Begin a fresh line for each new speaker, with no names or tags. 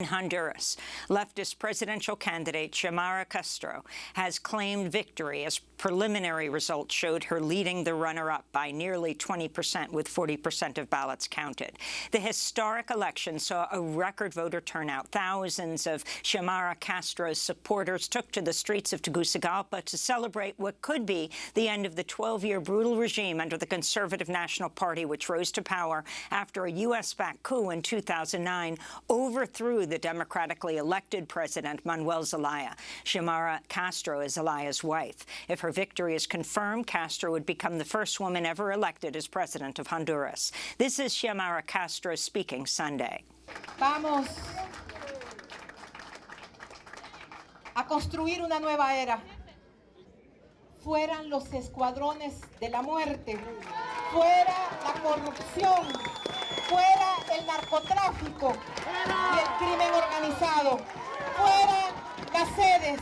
In Honduras, leftist presidential candidate Xiomara Castro has claimed victory as preliminary results showed her leading the runner-up by nearly 20 percent, with 40 percent of ballots counted. The historic election saw a record voter turnout. Thousands of Xiomara Castro's supporters took to the streets of Tegucigalpa to celebrate what could be the end of the 12-year brutal regime under the Conservative National Party, which rose to power after a U.S.-backed coup in 2009 overthrew the democratically elected president, Manuel Zelaya. Xiomara Castro is Zelaya's wife. If her victory is confirmed, Castro would become the first woman ever elected as president of Honduras. This is Xiomara Castro speaking Sunday.
Vamos a construir una nueva era. Fueran los escuadrones de la muerte, fuera la corrupción, fuera el narcotráfico y el crimen organizado, fuera las sedes,